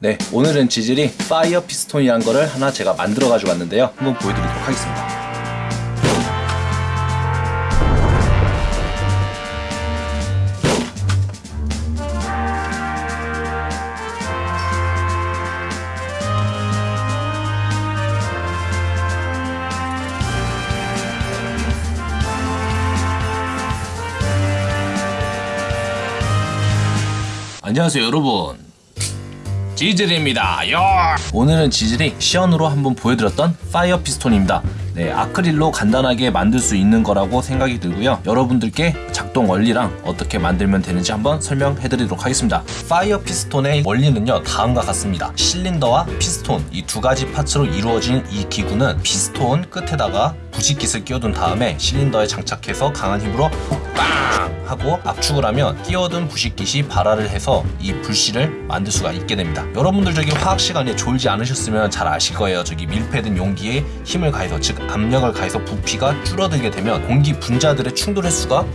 네, 오늘은 지질이 파이어 피스톤이라는 거를 하나 제가 만들어 가지고 왔는데요. 한번 보여드리도록 하겠습니다. 안녕하세요 여러분 지질입니다. Yo! 오늘은 지질이 시연으로 한번 보여드렸던 fire piston입니다. 네, 아크릴로 간단하게 만들 수 있는 거라고 생각이 들고요. 여러분들께 작동 원리랑 어떻게 만들면 되는지 한번 설명해 드리도록 하겠습니다. fire piston의 원리는요 다음과 같습니다. 실린더와 피스톤 이 두 가지 parts로 이루어진 이 기구는 피스톤 끝에다가 부싯깃을 끼워둔 다음에 실린더에 장착해서 강한 힘으로 빵 하고 압축을 하면 끼워둔 부싯깃이 발화를 해서 이 불씨를 만들 수가 있게 됩니다. 여러분들 저기 화학 시간에 졸지 않으셨으면 잘 아실 거예요. 저기 밀폐된 용기에 힘을 가해서 즉 압력을 가해서 부피가 줄어들게 되면 공기 분자들의 충돌 횟수가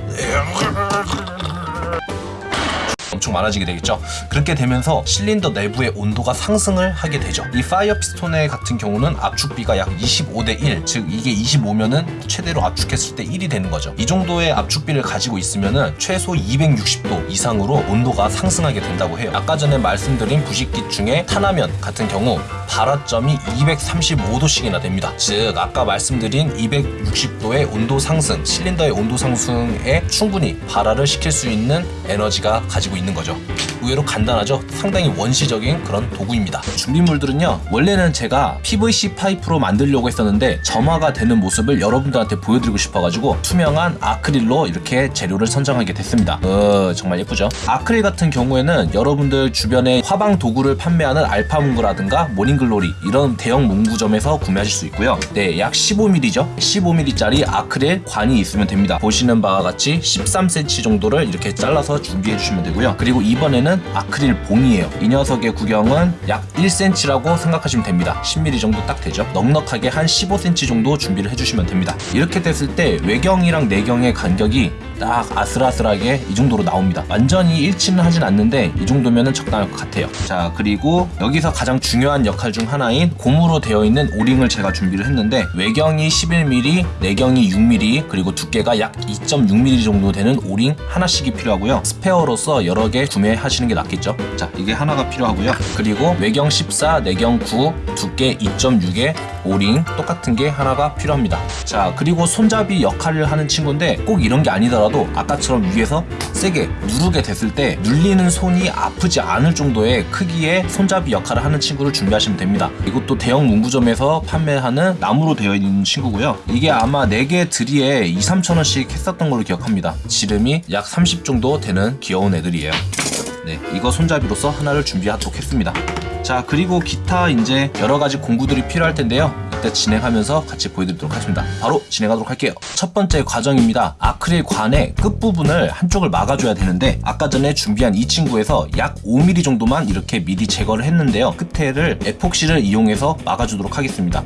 엄청 많아지게 되겠죠? 그렇게 되면서 실린더 내부의 온도가 상승을 하게 되죠. 이 fire piston의 같은 경우는 압축비가 약 25대 1 즉 이게 25면은 최대로 압축했을 때 1이 되는 거죠. 이 정도의 압축비를 가지고 있으면은 최소 260도 이상으로 온도가 상승하게 된다고 해요. 아까 전에 말씀드린 부싯깃 중에 탄화면 같은 경우 발화점이 235도씩이나 됩니다. 즉 아까 말씀드린 260도의 온도 상승 실린더의 온도 상승에 충분히 발화를 시킬 수 있는 에너지가 가지고 있는 거죠. 의외로 간단하죠? 상당히 원시적인 그런 도구입니다. 준비물들은요 원래는 제가 PVC 파이프로 만들려고 했었는데 점화가 되는 모습을 여러분들한테 보여드리고 싶어가지고 투명한 아크릴로 이렇게 재료를 선정하게 됐습니다. 어, 정말 예쁘죠? 아크릴 같은 경우에는 여러분들 주변에 화방 도구를 판매하는 알파문구라든가 모닝글로리 이런 대형 문구점에서 구매하실 수 있고요. 네, 약 15mm죠 15mm짜리 아크릴 관이 있으면 됩니다. 보시는 바와 같이 13cm 정도를 이렇게 잘라서 준비해 주시면 되고요 그리고 이번에는 아크릴 봉이에요. 이 녀석의 구경은 약 1cm라고 생각하시면 됩니다. 10mm 정도 딱 되죠? 넉넉하게 한 15cm 정도 준비를 해주시면 됩니다. 이렇게 됐을 때 외경이랑 내경의 간격이 딱 아슬아슬하게 이 정도로 나옵니다. 완전히 일치는 하진 않는데 이 정도면 적당할 것 같아요. 자 그리고 여기서 가장 중요한 역할 중 하나인 고무로 되어 있는 오링을 제가 준비를 했는데 외경이 11mm 내경이 6mm 그리고 두께가 약 2.6mm 정도 되는 오링 하나씩이 필요하고요. 스페어로서 여러 개 구매하시는 게 낫겠죠? 자 이게 하나가 필요하고요. 그리고 외경 14 내경 9 두께 2.6의 오링 똑같은 게 하나가 필요합니다. 자 그리고 손잡이 역할을 하는 친구인데 꼭 이런 게 아니더라도 아까처럼 위에서 세게 누르게 됐을 때 눌리는 손이 아프지 않을 정도의 크기의 손잡이 역할을 하는 친구를 준비하시면 됩니다. 이것도 대형 문구점에서 판매하는 나무로 되어 있는 친구고요. 이게 아마 4개 드리에 2, 3천원씩 했었던 걸로 기억합니다. 지름이 약 30 정도 되는 귀여운 애들이에요 네, 이거 손잡이로서 하나를 준비하도록 했습니다. 자, 그리고 기타 이제 여러 가지 공구들이 필요할 텐데요. 이때 진행하면서 같이 보여드리도록 하겠습니다. 바로 진행하도록 할게요. 첫 번째 과정입니다. 아크릴 관의 끝부분을 한쪽을 막아줘야 되는데 아까 전에 준비한 이 친구에서 약 5mm 정도만 이렇게 미리 제거를 했는데요. 끝에를 에폭시를 이용해서 막아주도록 하겠습니다.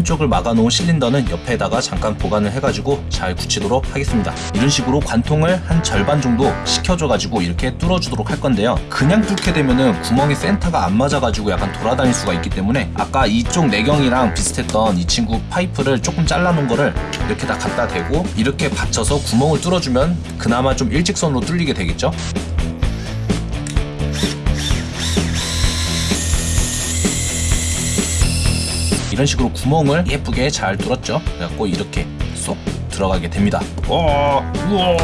한쪽을 막아놓은 실린더는 옆에다가 잠깐 보관을 해가지고 잘 굳히도록 하겠습니다. 이런 식으로 관통을 한 절반 정도 시켜줘가지고 이렇게 뚫어주도록 할 건데요. 그냥 뚫게 되면은 구멍이 센터가 안 맞아가지고 약간 돌아다닐 수가 있기 때문에 아까 이쪽 내경이랑 비슷했던 이 친구 파이프를 조금 잘라놓은 거를 이렇게 다 갖다 대고 이렇게 받쳐서 구멍을 뚫어주면 그나마 좀 일직선으로 뚫리게 되겠죠 이런 식으로 구멍을 예쁘게 잘 뚫었죠? 그래갖고 이렇게 쏙 들어가게 됩니다. 어, 우와.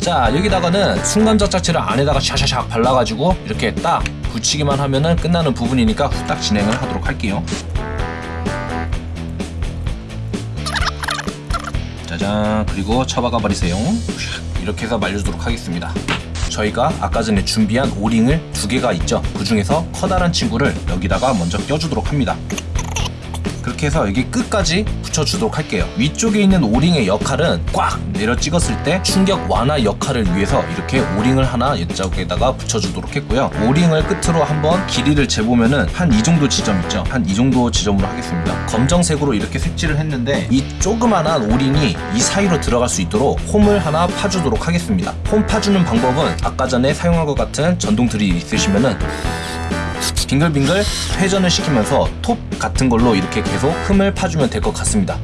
자 여기다가는 자체를 안에다가 샤샤샥 발라가지고 이렇게 딱 붙이기만 하면은 끝나는 부분이니까 후딱 진행을 하도록 할게요. 짜잔. 그리고 쳐박아 버리세요. 이렇게 해서 말려주도록 하겠습니다. 저희가 아까 전에 준비한 오링을 두 개가 있죠? 그 중에서 커다란 친구를 여기다가 먼저 껴주도록 합니다 그렇게 해서 여기 끝까지 붙여주도록 할게요. 위쪽에 있는 오링의 역할은 꽉 내려 찍었을 때 충격 완화 역할을 위해서 이렇게 오링을 하나 이쪽에다가 붙여주도록 했고요. 오링을 끝으로 한번 길이를 재보면은 한 이 정도 지점 있죠? 한 이 정도 지점으로 하겠습니다. 검정색으로 이렇게 색칠을 했는데 이 조그만한 오링이 이 사이로 들어갈 수 있도록 홈을 하나 파주도록 하겠습니다. 홈 파주는 방법은 아까 전에 사용한 것 같은 전동 드릴이 있으시면은 빙글빙글 회전을 시키면서 톱 같은 걸로 이렇게 계속 흠을 파주면 될 것 같습니다.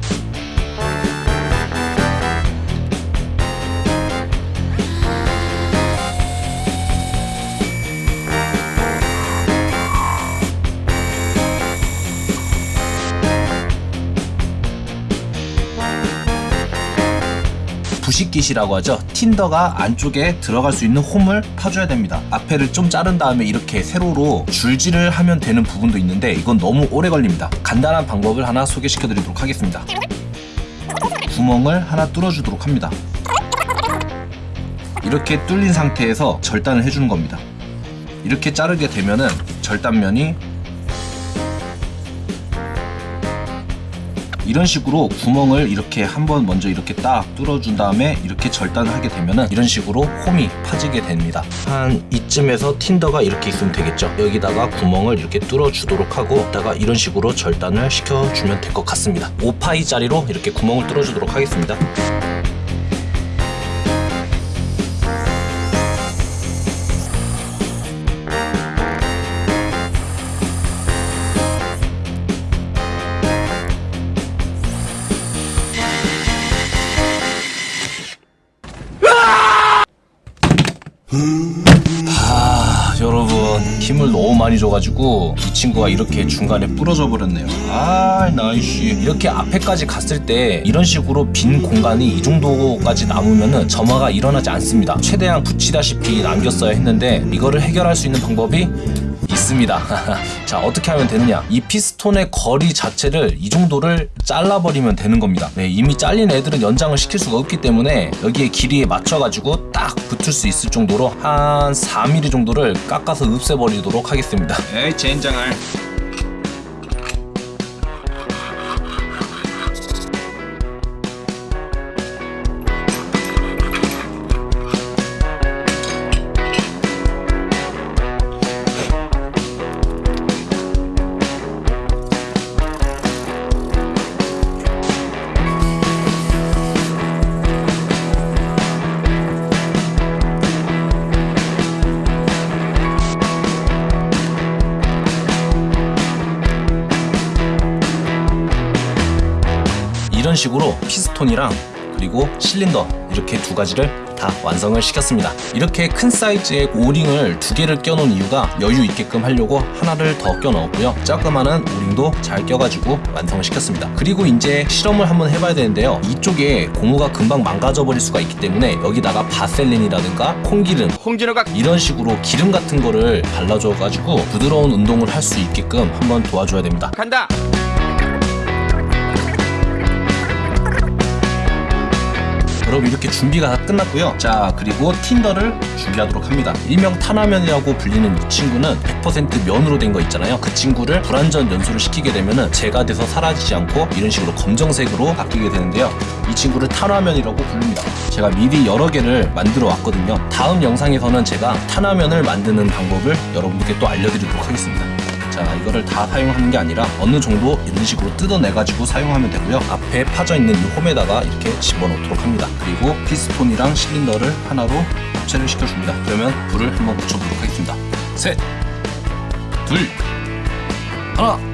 부식깃이라고 하죠. 틴더가 안쪽에 들어갈 수 있는 홈을 파줘야 됩니다. 앞에를 좀 자른 다음에 이렇게 세로로 줄질을 하면 되는 부분도 있는데 이건 너무 오래 걸립니다. 간단한 방법을 하나 소개시켜 드리도록 하겠습니다. 구멍을 하나 뚫어주도록 합니다. 이렇게 뚫린 상태에서 절단을 해주는 겁니다. 이렇게 자르게 되면은 절단면이 이런 식으로 구멍을 이렇게 한번 먼저 이렇게 딱 뚫어준 다음에 이렇게 절단을 하게 되면은 이런 식으로 홈이 파지게 됩니다. 한 이쯤에서 틴더가 이렇게 있으면 되겠죠. 여기다가 구멍을 이렇게 뚫어주도록 하고 이따가 이런 식으로 절단을 시켜주면 될 것 같습니다. 5파이 짜리로 이렇게 구멍을 뚫어주도록 하겠습니다. 아, 여러분 힘을 너무 많이 줘가지고 이 친구가 이렇게 중간에 부러져 버렸네요. 아 나이씨. 이렇게 앞에까지 갔을 때 이런 식으로 빈 공간이 이 정도까지 남으면은 점화가 일어나지 않습니다. 최대한 붙이다시피 남겼어야 했는데 이거를 해결할 수 있는 방법이 있습니다. 자, 어떻게 하면 되느냐? 이 피스톤의 거리 자체를 이 정도를 잘라버리면 되는 겁니다. 네, 이미 잘린 애들은 연장을 시킬 수가 없기 때문에 여기에 길이에 맞춰가지고 딱 붙을 수 있을 정도로 한 4mm 정도를 깎아서 없애버리도록 하겠습니다. 에이 젠장할 이런 식으로 피스톤이랑 그리고 실린더 이렇게 두 가지를 다 완성을 시켰습니다. 이렇게 큰 사이즈의 O-ring을 두 개를 껴놓은 이유가 여유 있게끔 하려고 하나를 더 껴넣었고요. 조그마한 O-ring도 잘 껴가지고 완성을 시켰습니다. 그리고 이제 실험을 한번 해봐야 되는데요. 이쪽에 고무가 금방 망가져 버릴 수가 있기 때문에 여기다가 바셀린이라든가 콩기름 홍진호가 이런 식으로 기름 같은 거를 발라줘가지고 부드러운 운동을 할 수 있게끔 한번 도와줘야 됩니다. 간다 여러분 이렇게 준비가 다 끝났고요. 자 그리고 틴더를 준비하도록 합니다. 일명 탄화면이라고 불리는 이 친구는 100% 면으로 된 거 있잖아요. 그 친구를 불완전 연소를 시키게 되면은 제가 돼서 사라지지 않고 이런 식으로 검정색으로 바뀌게 되는데요. 이 친구를 탄화면이라고 부릅니다. 제가 미리 여러 개를 만들어 왔거든요. 다음 영상에서는 제가 탄화면을 만드는 방법을 여러분들께 또 알려드리도록 하겠습니다 자 이거를 다 사용하는 게 아니라 어느 정도 이런 식으로 뜯어내가지고 사용하면 되고요. 앞에 파져 있는 이 홈에다가 이렇게 집어넣도록 합니다. 그리고 피스톤이랑 실린더를 하나로 합체를 시켜줍니다. 그러면 불을 한번 붙여보도록 하겠습니다. 셋 둘 하나 하나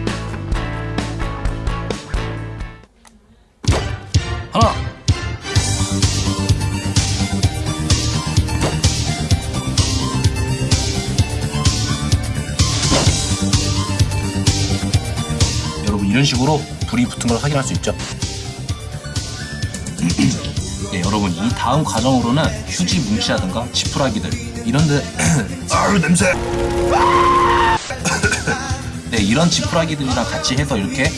여러분 이런 식으로 불이 붙은 걸 확인할 수 있죠. 네, 여러분 이 다음 과정으로는 휴지 뭉치라든가 지푸라기들 이런 데 아유 냄새. 네 이런 지푸라기들이랑 같이 해서 이렇게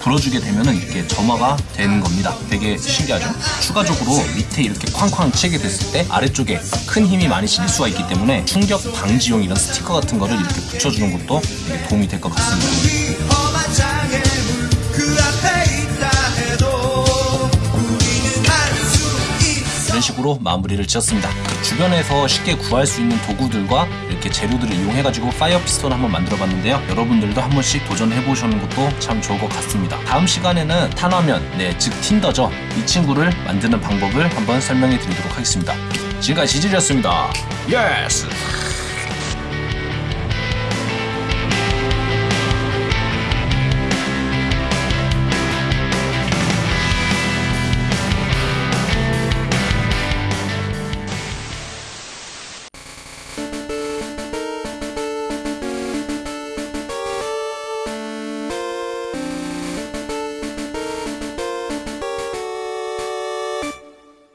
불어주게 되면은 이렇게 점화가 되는 겁니다. 되게 신기하죠? 추가적으로 밑에 이렇게 쾅쾅 치게 됐을 때 아래쪽에 큰 힘이 많이 실릴 수가 있기 때문에 충격 방지용 이런 스티커 같은 거를 이렇게 붙여주는 것도 되게 도움이 될 것 같습니다. 이런 식으로 마무리를 지었습니다. 주변에서 쉽게 구할 수 있는 도구들과 이렇게 재료들을 이용해가지고 fire piston 한번 만들어봤는데요. 여러분들도 한 번씩 도전해보시는 것도 참 좋을 것 같습니다. 다음 시간에는 탄화면, 네, 즉 tinder죠. 이 친구를 만드는 방법을 한번 설명해 드리도록 하겠습니다. 지금까지 지질이었습니다. Yes!